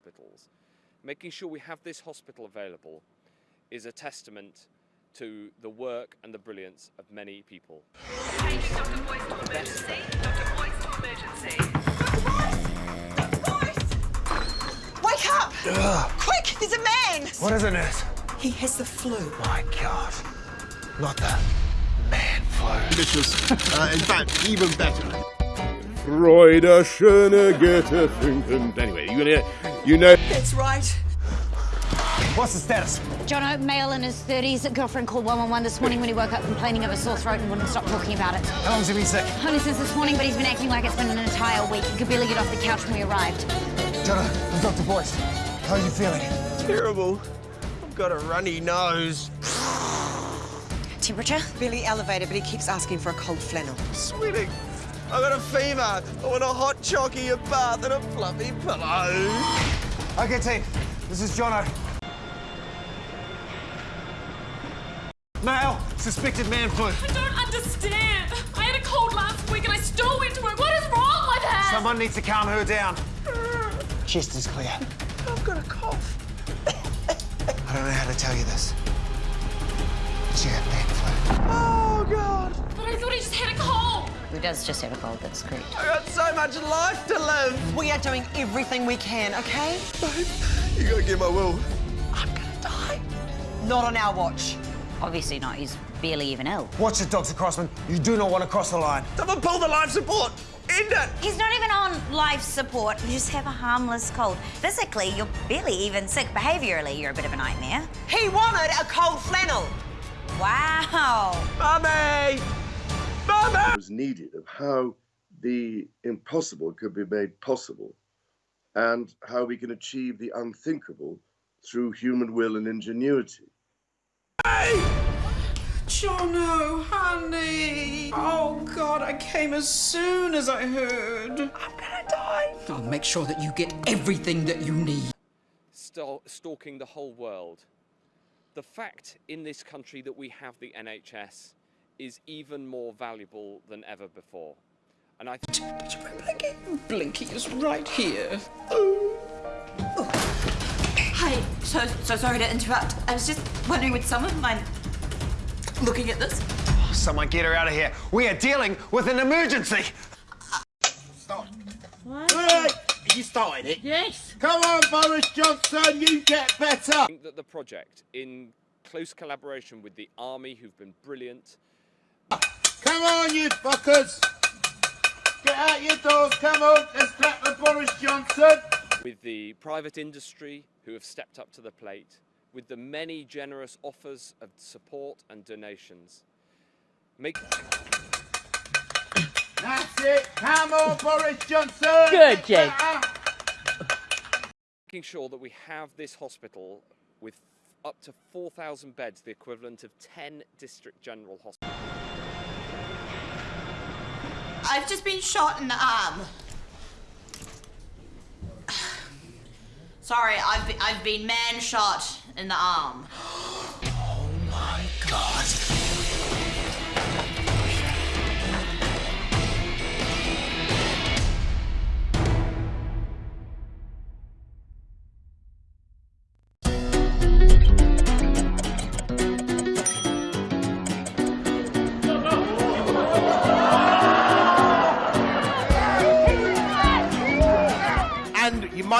hospitals. Making sure we have this hospital available is a testament to the work and the brilliance of many people. Paging Dr. Boyce to emergency. Dr. Boyce to emergency. Wake up! Quick, there's a man! What is it, nurse? He has the flu. My God. Not the man flu. delicious. Uh, in fact, even better. Freude schöne Goethe funken. Anyway, you know, you know. That's right. What's the status? Jono, male in his 30s, girlfriend called 111 this morning when he woke up complaining of a sore throat and wouldn't stop talking about it. How long's he been sick? Only since this morning, but he's been acting like it's been an entire week. He could barely get off the couch when we arrived. Jonah, I'm Dr. Boyce. How are you feeling? Terrible. I've got a runny nose. Temperature? Barely elevated, but he keeps asking for a cold flannel. Sweating. I've got a fever. I want a hot chocky, a bath, and a fluffy pillow. Okay, team. This is Jono. Male, suspected man flu. I don't understand. I had a cold last week and I still went to work. What is wrong with her? Someone needs to calm her down. Chest is clear. I've got a cough. I don't know how to tell you this. She had man flu. Oh, God. But I thought he just had a cold. Who does just have a cold, that's correct. I got so much life to live. We are doing everything we can, okay? Babe, You gotta get my will. I'm gonna die. Not on our watch. Obviously not, he's barely even ill. Watch it, Dr. Crossman. You do not want to cross the line. Someone pull the life support. End it. He's not even on life support. You just have a harmless cold. Physically, you're barely even sick. Behaviourally, you're a bit of a nightmare. He wanted a cold flannel. Wow. Mummy! Mummy! was needed of how the impossible could be made possible and how we can achieve the unthinkable through human will and ingenuity. Hey! Jono, honey. Oh, God, I came as soon as I heard. I'm gonna die. I'll make sure that you get everything that you need. Sto- stalking the whole world. The fact in this country that we have the NHS is even more valuable than ever before. And I th- Blinky. Blinky is right here. Hi. So, so sorry to interrupt. I was just wondering, would someone mind looking at this? Someone get her out of here. We are dealing with an emergency. Hey, you started it. Yes. Come on, Boris Johnson, you get better. I think that the project, in close collaboration with the army, who've been brilliant, Come on, you fuckers. Get out your doors, come on. Let's clap for Boris Johnson. with the private industry, who have stepped up to the plate, with the many generous offers of support and donations. Make That's it. Come on, Boris Johnson. Good, Jake. making sure that we have this hospital with up to 4,000 beds, the equivalent of 10 district general hospitals. I've just been shot in the arm. Sorry, I've been, I've been man shot in the arm. Oh and you-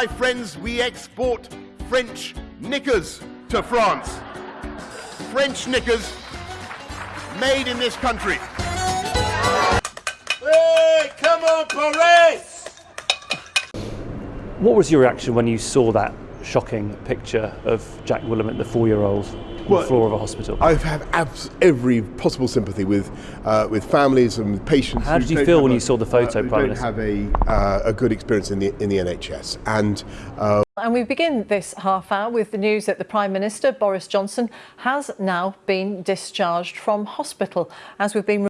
my friends, we export French knickers to France. French knickers made in this country. Hey, come on, Boris! What was your reaction when you saw that shocking picture of Jack Williment, the four-year-old, on Well, the floor of a hospital? I have abs- every possible sympathy with uh, with families and patients. How did you feel when a- you saw the photo, uh, Prime don't Minister? have a uh, a good experience in the in the NHS, and uh, And we begin this half hour with the news that the Prime Minister, Boris Johnson, has now been discharged from hospital. As we've been